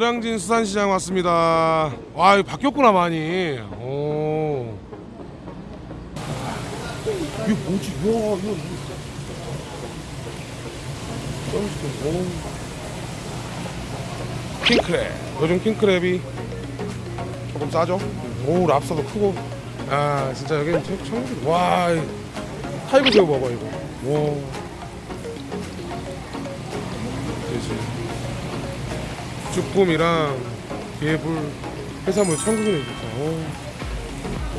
노량진 수산시장 왔습니다. 와, 바뀌었구나 많이. 오. 이게 뭐지? 와, 이거. 오. 킹크랩. 요즘 킹크랩이 조금 싸죠? 오, 랍스터도 크고. 아, 진짜 여기는 청- 청주. 와, 이 타이거 새우 봐봐 이거. 와. 그지. 쭈꾸미랑 개불 해산물 천국이네 진짜. 어.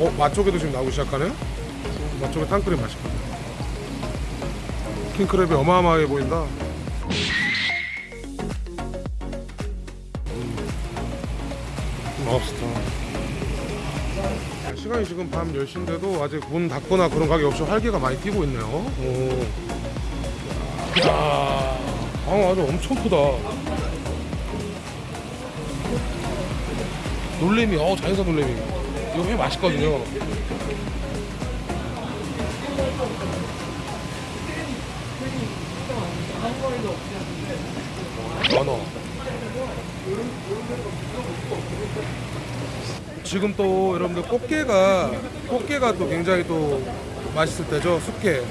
어, 맛조개도 지금 나오기 시작하네. 맛조개 땅크랩 맛있거든. 킹크랩이 어마어마하게 보인다. 음. 럽스터. 시간이 지금 밤 10시인데도 아직 문 닫거나 그런 가게 없이 활기가 많이 뛰고 있네요. 오. 야, 방어 아주 엄청 크다. 놀래미, 어 자연산 놀래미. 이거 회 맛있거든요. 연어. 지금 또 여러분들 꽃게가 꽃게가 또 굉장히 또 맛있을 때죠 숙게.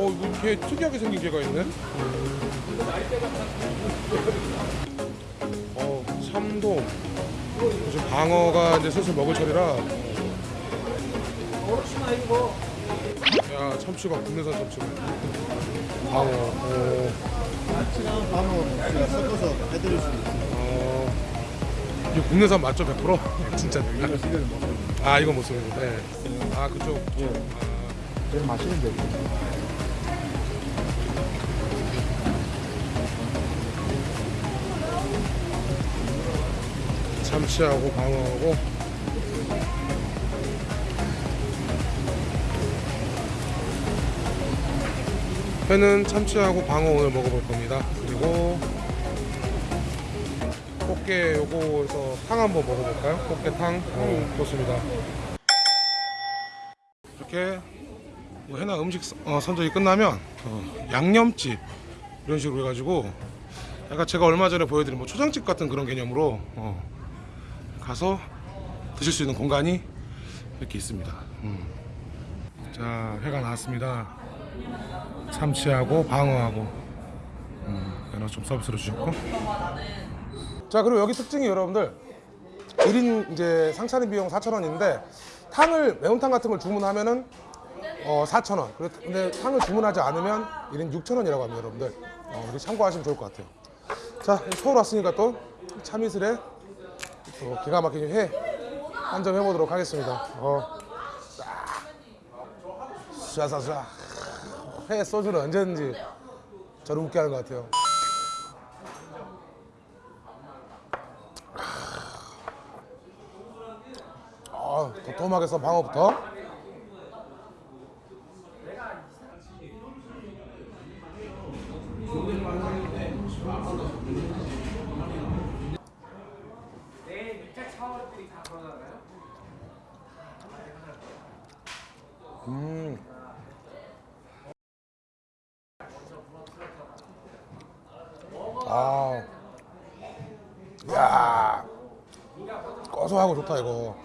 어. 어 이거 게 특이하게 생긴 게가 있네. 어 참돔. 지금 방어가 이제 슬슬 먹을 철이라. 야 참치가 국내산 참치가. 방어. 어. 아치랑 방어 섞어서 해드릴 수 있어요. 어. 이거 국내산 맞죠 100%? 진짜. 먹어요. 아 이거 못 쓰는 거. 네. 아 그쪽. 예. 제일 맛있는 데. 참치하고 방어하고 회는 참치하고 방어 오늘 먹어볼 겁니다. 그리고 꽃게 요거에서 탕 한번 먹어볼까요? 꽃게탕. 어, 좋습니다. 이렇게 뭐 해나 음식 선- 어, 선정이 끝나면 어, 양념집 이런 식으로 해가지고 약간 제가 얼마 전에 보여드린 뭐 초장집 같은 그런 개념으로 어, 가서 드실 수 있는 공간이 이렇게 있습니다. 음. 자, 회가 나왔습니다. 참치하고 방어하고 음, 좀 서비스로 주셨고. 자, 그리고 여기 특징이 여러분들 1인 이제 상차림 비용 4,000원인데 탕을 매운탕 같은 걸 주문하면은 어, 4,000원. 근데 탕을 주문하지 않으면 1인 6,000원이라고 합니다, 여러분들. 어, 참고하시면 좋을 것 같아요. 자, 서울 왔으니까 또 참이슬에 또 기가 막힌 회 한 점 해보도록 하겠습니다. 어. 쏴쏴쏴. 회 소주는 언제든지 저를 웃게 하는 것 같아요. 아, 도톰하게 썬 방어부터. 음. 아. 야. 고소하고 좋다 이거.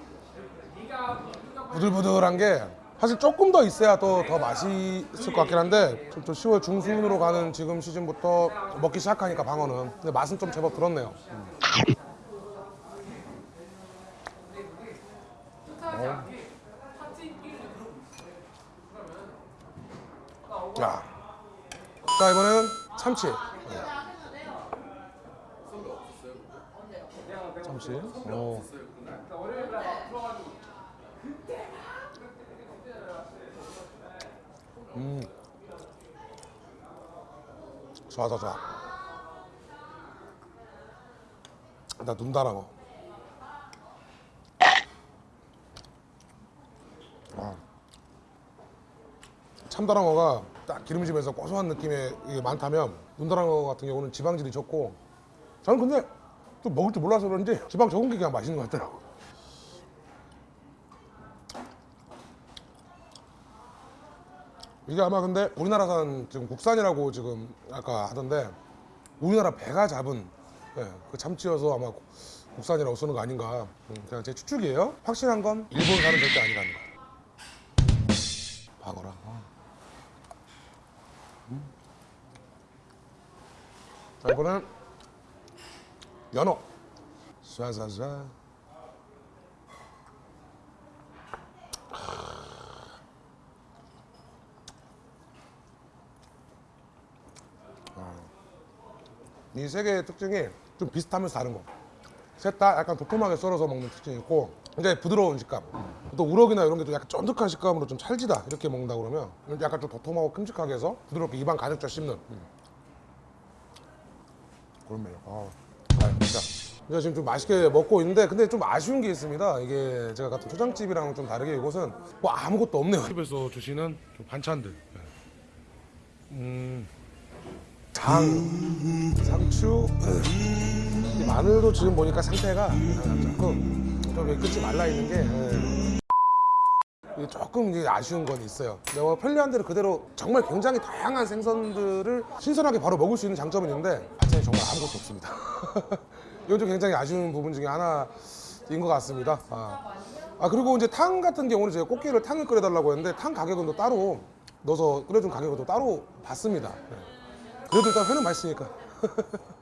부들부들한 게 사실 조금 더 있어야 또 더 맛있을 것 같긴 한데 좀 10월 중순으로 가는 지금 시즌부터 먹기 시작하니까 방어는 근데 맛은 좀 제법 들었네요. 자, 자 이번에는 참치. 참치. 오. 음. 좋아, 좋아, 좋아. 나 눈다랑어. 아. 참다랑어가 딱 기름집에서 고소한 느낌의 이게 많다면 눈다랑어 같은 경우는 지방질이 적고 저는 근데 또 먹을 줄 몰라서 그런지 지방 적은 게 그냥 맛있는 것 같더라고. 이게 아마 근데 우리나라산 지금 국산이라고 지금 아까 하던데 우리나라 배가 잡은 예, 그 참치여서 아마 국산이라고 쓰는 거 아닌가. 음, 그냥 제 추측이에요. 확실한 건 일본산은 절대 아니라는 거 박어라 아. 음. 자 이번엔 연어 쏴쏴쏴 이 세 개의 특징이 좀 비슷하면서 다른 거. 셋 다 약간 도톰하게 썰어서 먹는 특징이 있고 굉장히 부드러운 식감. 또 우럭이나 이런 게 좀 약간 쫀득한 식감으로 좀 찰지다 이렇게 먹는다 그러면 약간 좀 도톰하고 큼직하게 해서 부드럽게 입안 가득 씹는 음. 매력. 아, 아 진짜. 제가 지금 좀 맛있게 먹고 있는데 근데 좀 아쉬운 게 있습니다. 이게 제가 같은 초장집이랑은 좀 다르게 이곳은 뭐 아무것도 없네요. 집에서 주시는 좀 반찬들. 음, 장, 상추, 이 마늘도 지금 보니까 상태가 조금 좀 끝이 말라 있는 게 예. 이게 조금 이게 아쉬운 건 있어요. 내가 편리한 대로 그대로 정말 굉장히 다양한 생선들을 신선하게 바로 먹을 수 있는 장점은 있는데 반찬이 정말 아무것도 없습니다. 이건 좀 굉장히 아쉬운 부분 중에 하나인 것 같습니다. 아. 아, 그리고 이제 탕 같은 경우는 제가 꽃게를 탕을 끓여달라고 했는데 탕 가격은 또 따로 넣어서 끓여준 가격은 또 따로 받습니다. 예. 그래도 일단 회는 맛있으니까.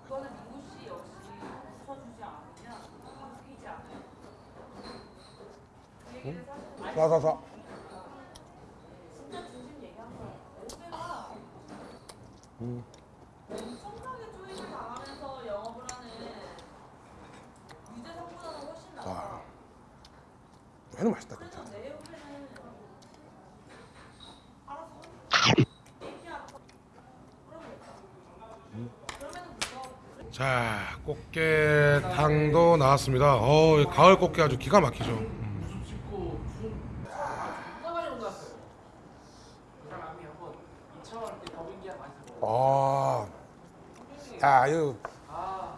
훨씬 나아. 아, 회는 맛있다 진짜. 자, 꽃게탕도 나왔습니다. 어, 이 가을 꽃게 아주 기가 막히죠. 아, 야, 이거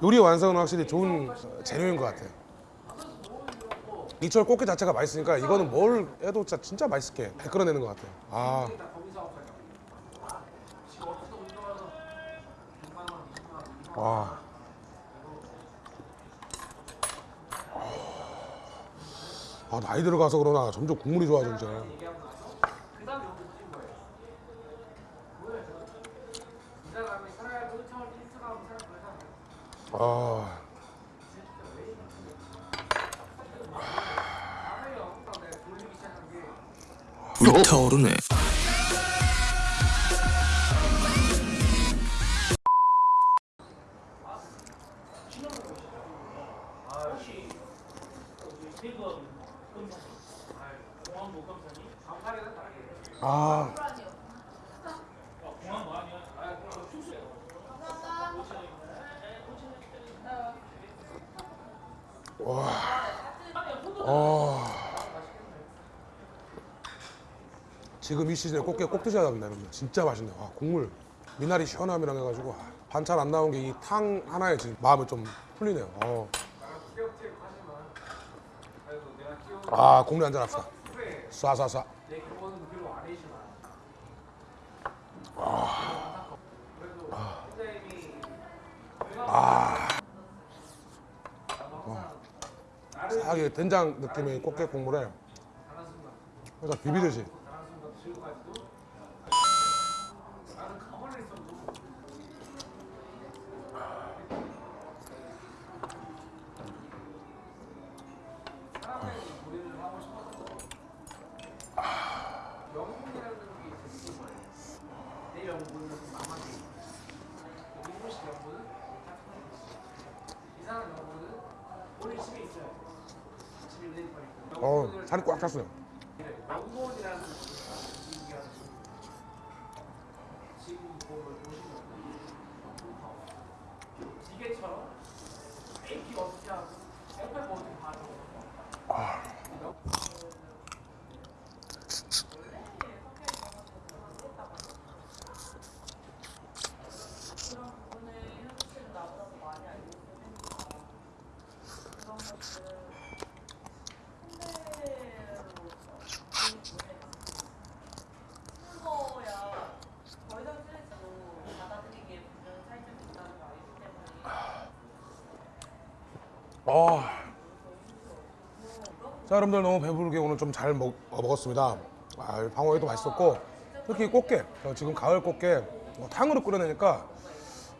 요리 완성은 확실히 좋은 재료인 것 같아요. 이철 꽃게 자체가 맛있으니까 이거는 뭘 해도 진짜, 진짜 맛있게 잘 끓여내는 것 같아요. 아, 와. 아, 나이 들어가서 그러나 점점 국물이 좋아져 진짜. 아. 불타오르네. 아. 와. 아. 지금 이 시즌에 꽃게 꼭 드셔야 됩니다, 여러분. 진짜 맛있네요. 아, 국물. 미나리 시원함이랑 해가지고 아, 반찬 안 나온 게 이 탕 하나에 지금 마음이 좀 풀리네요. 어. 아, 국물 한잔 합시다. 쏴쏴쏴. 싹이 된장 느낌의 꽃게 국물에 그래서 비비듯이 어 살이 꽉 찼어요. 그런 부분을 현수 씨는 나보다 더 많이 알고 있으니까 그런 것들을 홍대로서 그 문에 쓴 거야 아. 자 여러분들 너무 배부르게 오늘 좀 잘 먹었습니다. 아, 방어회도 맛있었고 특히 꽃게 어, 지금 가을 꽃게 어, 탕으로 끓여내니까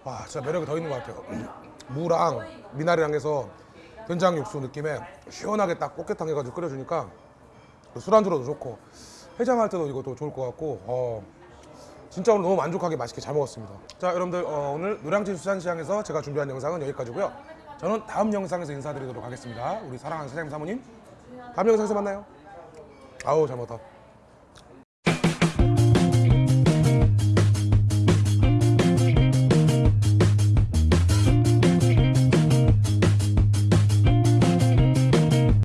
와 진짜 매력이 더 있는 것 같아요. 무랑 미나리랑 해서 된장 육수 느낌에 시원하게 딱 꽃게탕 해가지고 끓여주니까 술안주로도 좋고 해장할 때도 이것도 좋을 것 같고 어, 진짜 오늘 너무 만족하게 맛있게 잘 먹었습니다. 자 여러분들 어, 오늘 노량진 수산시장에서 제가 준비한 영상은 여기까지고요. 저는 다음 영상에서 인사드리도록 하겠습니다. 우리 사랑하는 사장님 사모님 다음 영상에서 만나요. 아우 잘 먹었다.